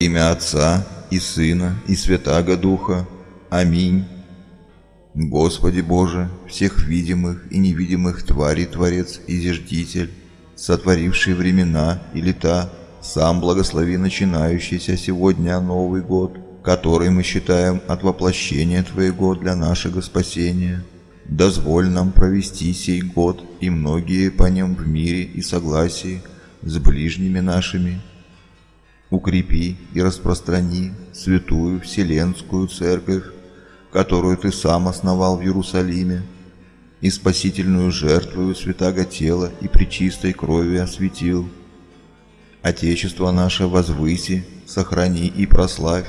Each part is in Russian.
Отца и Сына и Святаго Духа. Аминь. Господи Боже, всех видимых и невидимых тварей Творец и Зиждитель, сотворивший времена и лета, сам благослови начинающийся сегодня Новый год, который мы считаем от воплощения Твоего для нашего спасения. Дозволь нам провести сей год и многие по нем в мире и согласии с ближними нашими. Укрепи и распространи святую Вселенскую Церковь, которую Ты сам основал в Иерусалиме, и спасительную жертвую святаго тела и причистой крови осветил. Отечество наше возвыси, сохрани и прославь,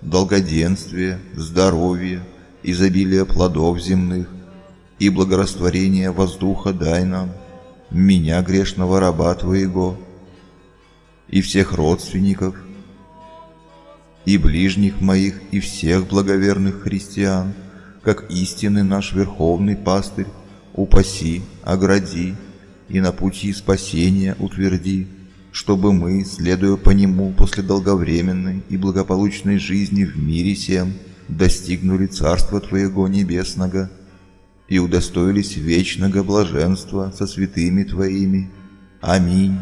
долгоденствие, здоровье, изобилие плодов земных, и благорастворение воздуха дай нам, меня, грешного раба Твоего, и всех родственников, и ближних моих, и всех благоверных христиан, как истинный наш верховный пастырь, упаси, огради и на пути спасения утверди, чтобы мы, следуя по нему после долговременной и благополучной жизни в мире всем, достигнули Царства Твоего Небесного – и удостоились вечного блаженства со святыми Твоими. Аминь.